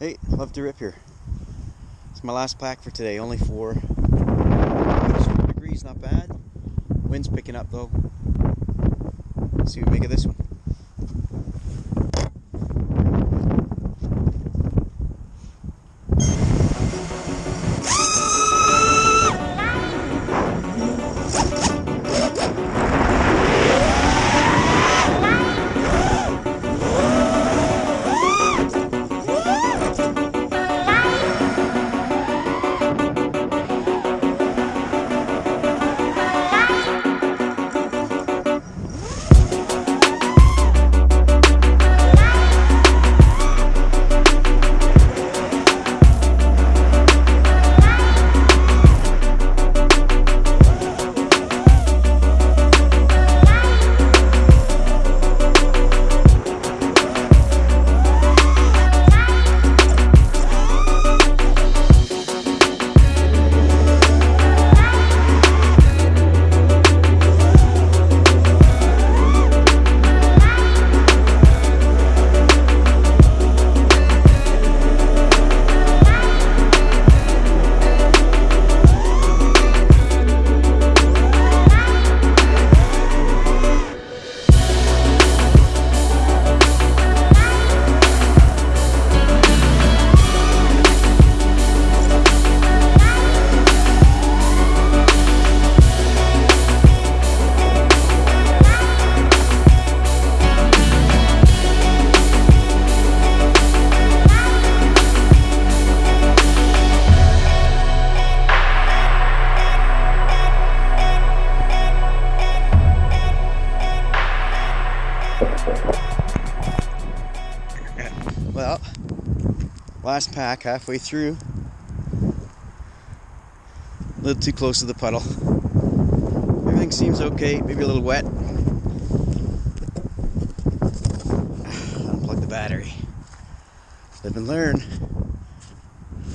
Hey, love to rip here. It's my last pack for today, only four. 4 degrees, not bad. Wind's picking up though. Let's see what we make of this one. Well, last pack halfway through. A little too close to the puddle. Everything seems okay, maybe a little wet. Unplug the battery. Live and learn.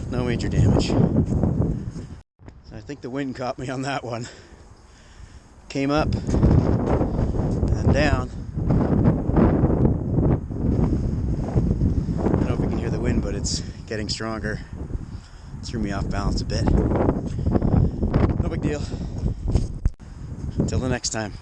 No major damage. I think the wind caught me on that one. Came up and down. I don't know if we can hear the wind, but it's getting stronger. Threw me off balance a bit. No big deal. Until the next time.